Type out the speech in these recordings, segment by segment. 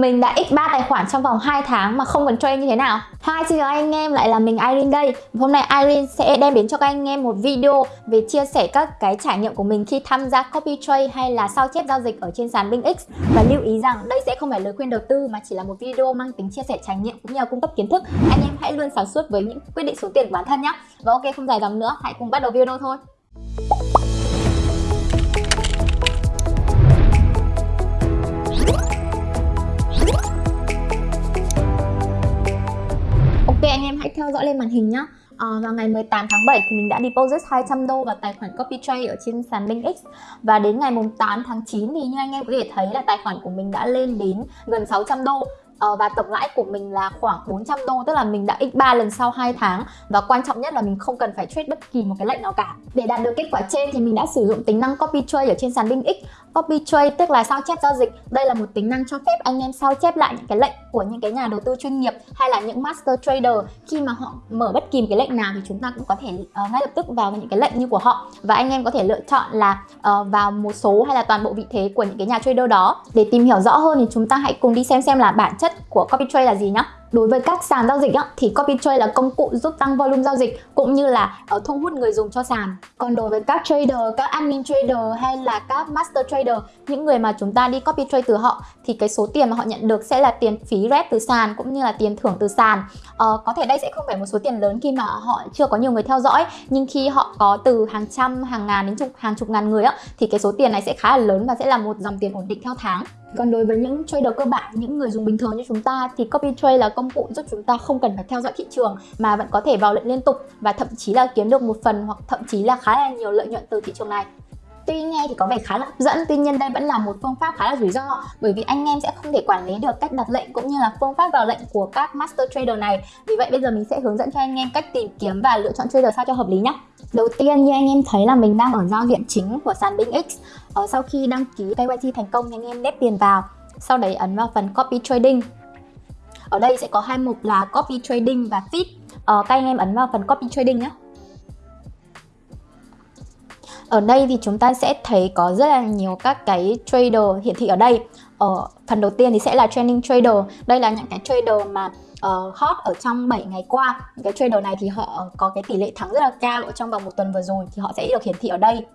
Mình đã x3 tài khoản trong vòng 2 tháng mà không cần trade như thế nào. Hi, xin chào anh em, lại là mình Irene đây. Hôm nay Irene sẽ đem đến cho các anh em một video về chia sẻ các cái trải nghiệm của mình khi tham gia copy trade hay là sao chép giao dịch ở trên sàn BingX Và lưu ý rằng đây sẽ không phải lời khuyên đầu tư mà chỉ là một video mang tính chia sẻ trải nghiệm cũng như là cung cấp kiến thức. Anh em hãy luôn sáng suốt với những quyết định số tiền của bản thân nhé Và ok, không dài dòng nữa, hãy cùng bắt đầu video thôi. Anh em hãy theo dõi lên màn hình nhé à, ờ, Vào ngày 18 tháng 7 thì mình đã deposit 200 đô vào tài khoản copy trade ở trên sàn LinkX Và đến ngày 8 tháng 9 thì như anh em có thể thấy là tài khoản của mình đã lên đến gần 600 đô. Uh, và tổng lãi của mình là khoảng 400 đô tức là mình đã x3 lần sau 2 tháng. Và quan trọng nhất là mình không cần phải trade bất kỳ một cái lệnh nào cả. Để đạt được kết quả trên thì mình đã sử dụng tính năng copy trade ở trên sàn BingX copy trade tức là sao chép giao dịch. Đây là một tính năng cho phép anh em sao chép lại những cái lệnh của những cái nhà đầu tư chuyên nghiệp hay là những master trader. Khi mà họ mở bất kỳ một cái lệnh nào thì chúng ta cũng có thể uh, ngay lập tức vào những cái lệnh như của họ. Và anh em có thể lựa chọn là uh, vào một số hay là toàn bộ vị thế của những cái nhà trader đó. Để tìm hiểu rõ hơn thì chúng ta hãy cùng đi xem xem là bản chất của copy trade là gì nhé Đối với các sàn giao dịch á, thì copy trade là công cụ giúp tăng volume giao dịch cũng như là ờ, thu hút người dùng cho sàn. Còn đối với các trader, các admin trader hay là các master trader, những người mà chúng ta đi copy trade từ họ thì cái số tiền mà họ nhận được sẽ là tiền phí rep từ sàn cũng như là tiền thưởng từ sàn. Ờ, có thể đây sẽ không phải một số tiền lớn khi mà họ chưa có nhiều người theo dõi nhưng khi họ có từ hàng trăm, hàng ngàn đến chục hàng chục ngàn người á thì cái số tiền này sẽ khá là lớn và sẽ là một dòng tiền ổn định theo tháng. Còn đối với những trader cơ bản, những người dùng bình thường như chúng ta thì copy trade là công cụ giúp chúng ta không cần phải theo dõi thị trường mà vẫn có thể vào lệnh liên tục và thậm chí là kiếm được một phần hoặc thậm chí là khá là nhiều lợi nhuận từ thị trường này. Tuy nghe thì có vẻ khá là hấp dẫn, tuy nhiên đây vẫn là một phương pháp khá là rủi ro bởi vì anh em sẽ không thể quản lý được cách đặt lệnh cũng như là phương pháp vào lệnh của các master trader này. Vì vậy bây giờ mình sẽ hướng dẫn cho anh em cách tìm kiếm và lựa chọn trader sao cho hợp lý nhé. Đầu tiên như anh em thấy là mình đang ở giao diện chính của sàn BingX. ở ờ, sau khi đăng ký KYC thành công thì anh em nép tiền vào. Sau đấy ấn vào phần copy trading. Ở đây sẽ có hai mục là copy trading và feed. Ờ, các anh em ấn vào phần copy trading nhé. Ở đây thì chúng ta sẽ thấy có rất là nhiều các cái trader hiển thị ở đây. Ở phần đầu tiên thì sẽ là training trader. Đây là những cái trader mà uh, hot ở trong 7 ngày qua. Cái trader này thì họ có cái tỷ lệ thắng rất là cao ở trong vòng một tuần vừa rồi thì họ sẽ được hiển thị ở đây.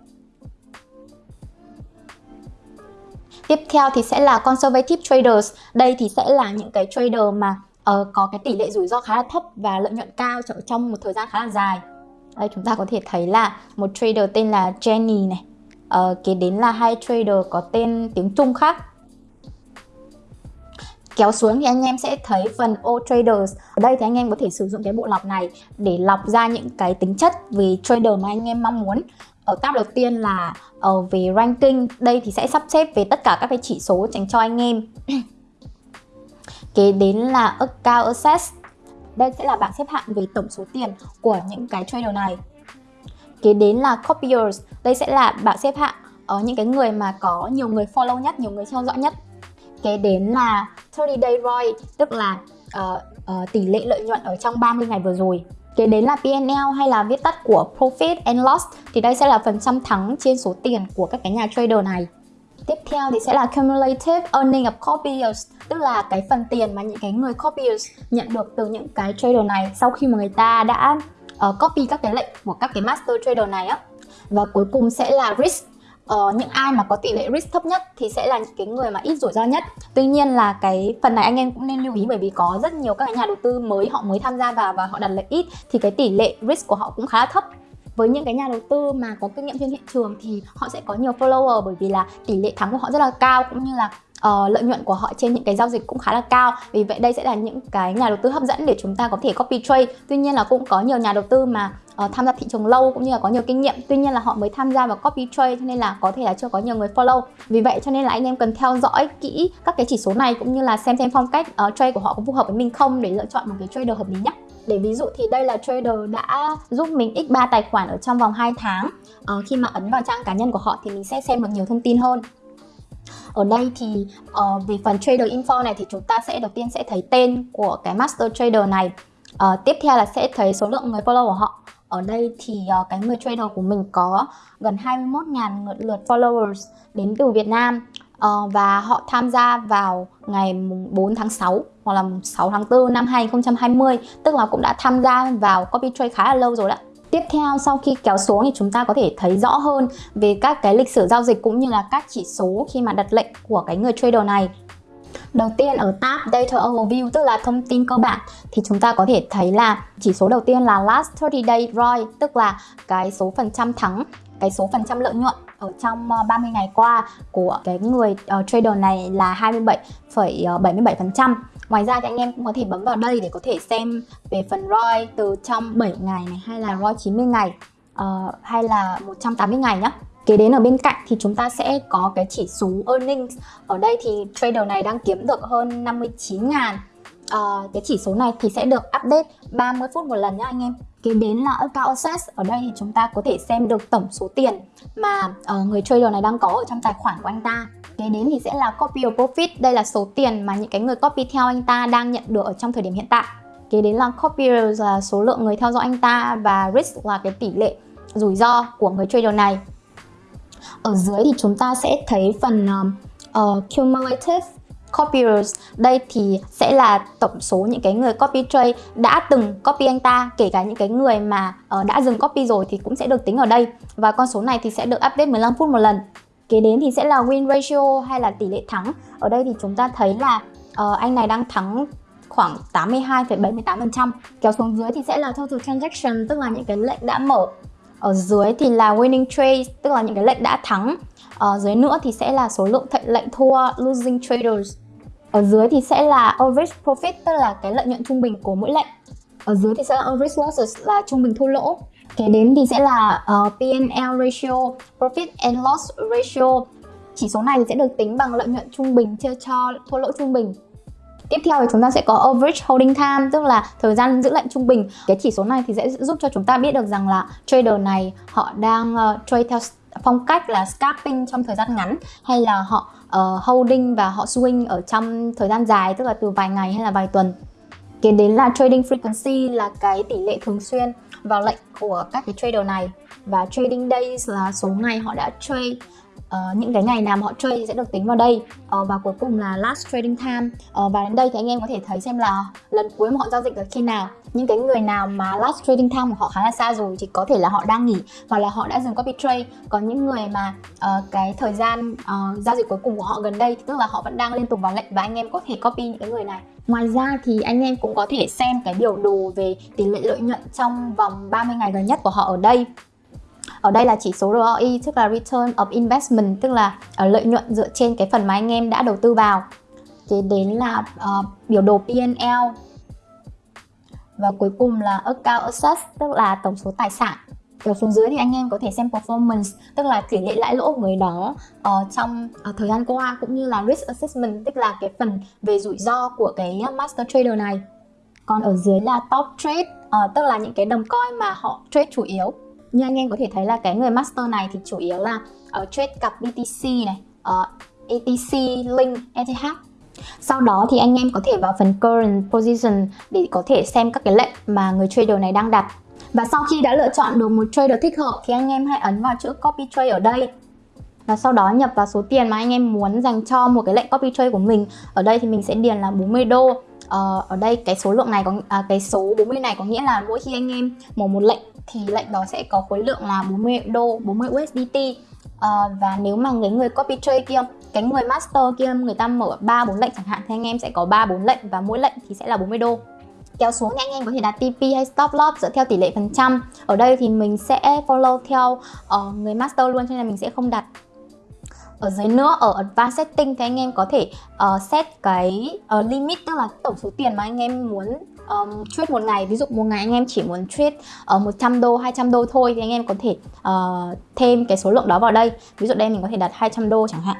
Tiếp theo thì sẽ là conservative traders. Đây thì sẽ là những cái trader mà uh, có cái tỷ lệ rủi ro khá là thấp và lợi nhuận cao trong một thời gian khá là dài. Đây chúng ta có thể thấy là một trader tên là Jenny này. Uh, kế đến là hai trader có tên tiếng Trung khác. Kéo xuống thì anh em sẽ thấy phần O Traders. Ở đây thì anh em có thể sử dụng cái bộ lọc này để lọc ra những cái tính chất về trader mà anh em mong muốn. Ở tab đầu tiên là ở về ranking. Đây thì sẽ sắp xếp về tất cả các cái chỉ số dành cho anh em. Kế đến là Account Access đây sẽ là bảng xếp hạng về tổng số tiền của những cái trader này. Kế đến là copiers. Đây sẽ là bảng xếp hạng ở những cái người mà có nhiều người follow nhất, nhiều người theo dõi nhất. Kế đến là 30 day ROI, tức là uh, uh, tỷ lệ lợi nhuận ở trong 30 ngày vừa rồi. Kế đến là PNL hay là viết tắt của Profit and Loss thì đây sẽ là phần trăm thắng trên số tiền của các cái nhà trader này. Tiếp theo thì sẽ là cumulative earning of copiers Tức là cái phần tiền mà những cái người copiers nhận được từ những cái trader này Sau khi mà người ta đã uh, copy các cái lệnh của các cái master trader này á. Và cuối cùng sẽ là risk. Ờ, những ai mà có tỷ lệ risk thấp nhất thì sẽ là những cái người mà ít rủi ro nhất. Tuy nhiên là cái phần này anh em cũng nên lưu ý bởi vì có rất nhiều các nhà đầu tư mới họ mới tham gia vào và họ đặt lệnh ít thì cái tỷ lệ risk của họ cũng khá là thấp với những cái nhà đầu tư mà có kinh nghiệm trên thị trường thì họ sẽ có nhiều follower bởi vì là tỷ lệ thắng của họ rất là cao cũng như là uh, lợi nhuận của họ trên những cái giao dịch cũng khá là cao. Vì vậy đây sẽ là những cái nhà đầu tư hấp dẫn để chúng ta có thể copy trade. Tuy nhiên là cũng có nhiều nhà đầu tư mà uh, tham gia thị trường lâu cũng như là có nhiều kinh nghiệm. Tuy nhiên là họ mới tham gia vào copy trade cho nên là có thể là chưa có nhiều người follow. Vì vậy cho nên là anh em cần theo dõi kỹ các cái chỉ số này cũng như là xem xem phong cách uh, trade của họ có phù hợp với mình không để lựa chọn một cái trader hợp lý nhất để ví dụ thì đây là trader đã giúp mình x3 tài khoản ở trong vòng 2 tháng. Uh, khi mà ấn vào trang cá nhân của họ thì mình sẽ xem được nhiều thông tin hơn. Ở đây thì uh, về phần trader info này thì chúng ta sẽ đầu tiên sẽ thấy tên của cái master trader này. Uh, tiếp theo là sẽ thấy số lượng người follow của họ. Ở đây thì uh, cái người trader của mình có gần 21.000 lượt followers đến từ Việt Nam uh, và họ tham gia vào ngày 4 tháng 6 hoặc là 6 tháng 4 năm 2020 tức là cũng đã tham gia vào copy trade khá là lâu rồi đó Tiếp theo sau khi kéo xuống thì chúng ta có thể thấy rõ hơn về các cái lịch sử giao dịch cũng như là các chỉ số khi mà đặt lệnh của cái người trader này. Đầu tiên ở tab Data Overview tức là thông tin cơ bản thì chúng ta có thể thấy là chỉ số đầu tiên là Last 30 Day ROI tức là cái số phần trăm thắng, cái số phần trăm lợi nhuận ở trong ờ, 30 ngày qua của cái người uh, trader này là 27,77%. Ờ, Ngoài ra thì anh em cũng có thể bấm vào đây để có thể xem về phần ROI từ trong 7 ngày này hay là ROI 90 ngày uh, hay là 180 ngày nhé. Kế đến ở bên cạnh thì chúng ta sẽ có cái chỉ số earnings. Ở đây thì trader này đang kiếm được hơn 59 ngàn. Uh, cái chỉ số này thì sẽ được update 30 phút một lần nhé anh em. Kế đến là account access. Ở đây thì chúng ta có thể xem được tổng số tiền mà uh, người trader này đang có ở trong tài khoản của anh ta Kế đến thì sẽ là copy of profit, đây là số tiền mà những cái người copy theo anh ta đang nhận được ở trong thời điểm hiện tại. Kế đến là copy là số lượng người theo dõi anh ta và risk là cái tỷ lệ rủi ro của người trader này. Ở dưới thì chúng ta sẽ thấy phần uh, cumulative copiers đây thì sẽ là tổng số những cái người copy trade đã từng copy anh ta kể cả những cái người mà uh, đã dừng copy rồi thì cũng sẽ được tính ở đây và con số này thì sẽ được update 15 phút một lần Kế đến thì sẽ là win ratio hay là tỷ lệ thắng. Ở đây thì chúng ta thấy là uh, anh này đang thắng khoảng 82,78%. Kéo xuống dưới thì sẽ là total transaction tức là những cái lệnh đã mở. Ở dưới thì là winning trades tức là những cái lệnh đã thắng. Ở dưới nữa thì sẽ là số lượng lệnh thua losing traders. Ở dưới thì sẽ là average profit tức là cái lợi nhuận trung bình của mỗi lệnh. Ở dưới thì sẽ là average losses là trung bình thua lỗ. Kế đến thì sẽ là ờ, uh, P&L ratio, Profit and Loss ratio. Chỉ số này thì sẽ được tính bằng lợi nhuận trung bình chia cho thua lỗ trung bình. Tiếp theo thì chúng ta sẽ có average holding time tức là thời gian giữ lệnh trung bình. Cái chỉ số này thì sẽ giúp cho chúng ta biết được rằng là trader này họ đang uh, trade theo phong cách là scalping trong thời gian ngắn hay là họ uh, holding và họ swing ở trong thời gian dài tức là từ vài ngày hay là vài tuần. Kế đến là trading frequency là cái tỷ lệ thường xuyên vào lệnh của các cái trader này và trading days là số ngày họ đã trade Uh, những cái ngày nào mà họ trade thì sẽ được tính vào đây. Uh, và cuối cùng là last trading time. Uh, và đến đây thì anh em có thể thấy xem là lần cuối mà họ giao dịch là khi nào. Những cái người nào mà last trading time của họ khá là xa rồi thì có thể là họ đang nghỉ hoặc là họ đã dừng copy trade. Còn những người mà uh, cái thời gian uh, giao dịch cuối cùng của họ gần đây thì tức là họ vẫn đang liên tục vào lệnh và anh em có thể copy những cái người này. Ngoài ra thì anh em cũng có thể xem cái biểu đồ về tỷ lệ lợi nhuận trong vòng 30 ngày gần nhất của họ ở đây ở đây là chỉ số ROI tức là Return of Investment tức là ờ, lợi nhuận dựa trên cái phần mà anh em đã đầu tư vào. Kế đến là uh, biểu đồ P&L và cuối cùng là Account Assets tức là tổng số tài sản. Ở xuống dưới thì anh em có thể xem performance tức là tỷ lệ lãi lỗ của người đó uh, trong uh, thời gian qua cũng như là risk assessment tức là cái phần về rủi ro của cái master trader này. Còn ở dưới là top trade uh, tức là những cái đồng coin mà họ trade chủ yếu như anh em có thể thấy là cái người master này thì chủ yếu là uh, trade cặp BTC này ờ, uh, ATC, Link, ETH sau đó thì anh em có thể vào phần current position để có thể xem các cái lệnh mà người trader này đang đặt. Và sau khi đã lựa chọn được một trader thích hợp thì anh em hãy ấn vào chữ copy trade ở đây. Và sau đó nhập vào số tiền mà anh em muốn dành cho một cái lệnh copy trade của mình. Ở đây thì mình sẽ điền là 40 đô uh, ở đây cái số lượng này có à, cái số 40 này có nghĩa là mỗi khi anh em mở một lệnh thì lệnh đó sẽ có khối lượng là 40 đô 40 USDT à, và nếu mà người người copy trade kia cái người master kia người ta mở ba bốn lệnh chẳng hạn thì anh em sẽ có ba bốn lệnh và mỗi lệnh thì sẽ là 40 đô. Kéo xuống thì anh em có thể đặt TP hay stop loss dựa theo tỷ lệ phần trăm. Ở đây thì mình sẽ follow theo uh, người master luôn cho nên mình sẽ không đặt ở dưới nữa ở advanced setting thì anh em có thể uh, set cái uh, limit tức là tổng số tiền mà anh em muốn um, trade một ngày. Ví dụ một ngày anh em chỉ muốn trade ở uh, 100 đô 200 đô thôi thì anh em có thể uh, thêm cái số lượng đó vào đây. Ví dụ đây mình có thể đặt 200 đô chẳng hạn.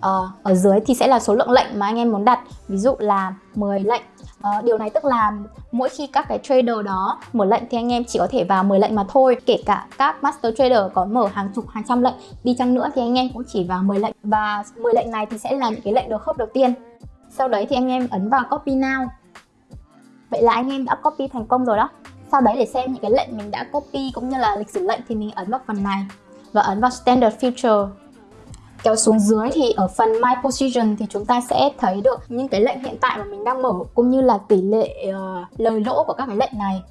Ờ, ở dưới thì sẽ là số lượng lệnh mà anh em muốn đặt, ví dụ là 10 lệnh. Ờ, điều này tức là mỗi khi các cái trader đó mở lệnh thì anh em chỉ có thể vào 10 lệnh mà thôi. Kể cả các master trader có mở hàng chục, hàng trăm lệnh, đi chăng nữa thì anh em cũng chỉ vào 10 lệnh. Và 10 lệnh này thì sẽ là những cái lệnh được khớp đầu tiên. Sau đấy thì anh em ấn vào copy now. Vậy là anh em đã copy thành công rồi đó. Sau đấy để xem những cái lệnh mình đã copy cũng như là lịch sử lệnh thì mình ấn vào phần này và ấn vào standard future kéo xuống dưới thì ở phần My Position thì chúng ta sẽ thấy được những cái lệnh hiện tại mà mình đang mở cũng như là tỷ lệ uh, lời lỗ của các cái lệnh này.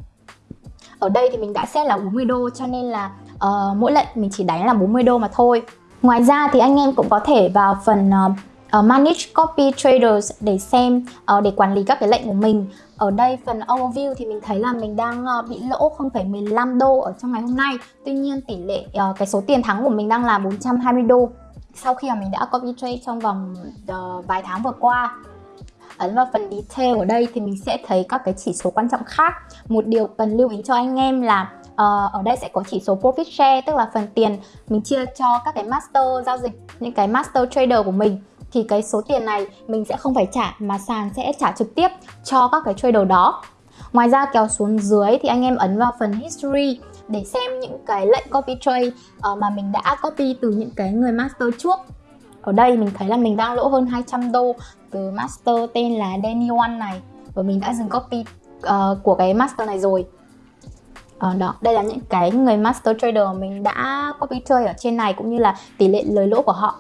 Ở đây thì mình đã set là 40 đô cho nên là uh, mỗi lệnh mình chỉ đánh là 40 đô mà thôi. Ngoài ra thì anh em cũng có thể vào phần uh, uh, Manage Copy Traders để xem uh, để quản lý các cái lệnh của mình. Ở đây phần overview thì mình thấy là mình đang uh, bị lỗ 0,15 đô ở trong ngày hôm nay. Tuy nhiên tỷ lệ uh, cái số tiền thắng của mình đang là 420 đô sau khi mà mình đã copy trade trong vòng uh, vài tháng vừa qua ấn vào phần detail ở đây thì mình sẽ thấy các cái chỉ số quan trọng khác. Một điều cần lưu ý cho anh em là uh, ở đây sẽ có chỉ số profit share tức là phần tiền mình chia cho các cái master giao dịch những cái master trader của mình. Thì cái số tiền này mình sẽ không phải trả mà sàn sẽ trả trực tiếp cho các cái trader đó. Ngoài ra kéo xuống dưới thì anh em ấn vào phần history để xem những cái lệnh copy trade uh, mà mình đã copy từ những cái người master trước. Ở đây mình thấy là mình đang lỗ hơn 200 đô từ master tên là Danny One này. Và mình đã dừng copy uh, của cái master này rồi. Uh, đó đây là những cái người master trader mình đã copy trade ở trên này cũng như là tỷ lệ lời lỗ của họ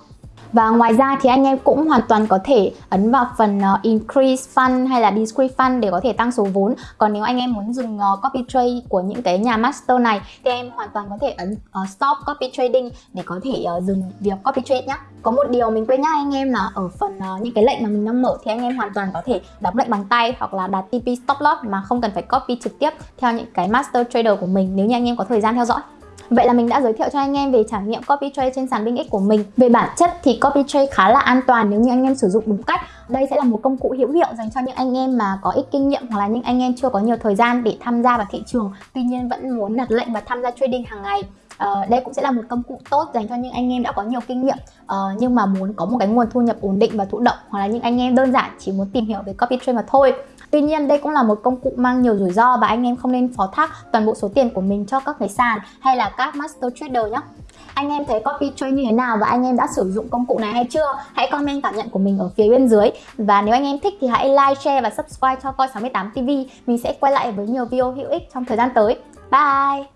và ngoài ra thì anh em cũng hoàn toàn có thể ấn vào phần uh, increase fund hay là decrease fund để có thể tăng số vốn. Còn nếu anh em muốn dừng uh, copy trade của những cái nhà master này thì em hoàn toàn có thể ấn uh, stop copy trading để có thể uh, dừng việc copy trade nhé. Có một điều mình quên nhắc anh em là ở phần uh, những cái lệnh mà mình đang mở thì anh em hoàn toàn có thể đóng lệnh bằng tay hoặc là đặt TP stop loss mà không cần phải copy trực tiếp theo những cái master trader của mình nếu như anh em có thời gian theo dõi. Vậy là mình đã giới thiệu cho anh em về trải nghiệm copy trade trên sàn BingX của mình. Về bản chất thì copy trade khá là an toàn nếu như anh em sử dụng đúng cách. Đây sẽ là một công cụ hữu hiệu dành cho những anh em mà có ít kinh nghiệm hoặc là những anh em chưa có nhiều thời gian để tham gia vào thị trường, tuy nhiên vẫn muốn đặt lệnh và tham gia trading hàng ngày. Uh, đây cũng sẽ là một công cụ tốt dành cho những anh em đã có nhiều kinh nghiệm uh, nhưng mà muốn có một cái nguồn thu nhập ổn định và thụ động hoặc là những anh em đơn giản chỉ muốn tìm hiểu về copy trade mà thôi Tuy nhiên đây cũng là một công cụ mang nhiều rủi ro và anh em không nên phó thác toàn bộ số tiền của mình cho các cái sàn hay là các master trader nhé. Anh em thấy copy trade như thế nào và anh em đã sử dụng công cụ này hay chưa? Hãy comment cảm nhận của mình ở phía bên dưới. Và nếu anh em thích thì hãy like, share và subscribe cho Coi68 TV. Mình sẽ quay lại với nhiều video hữu ích trong thời gian tới. Bye!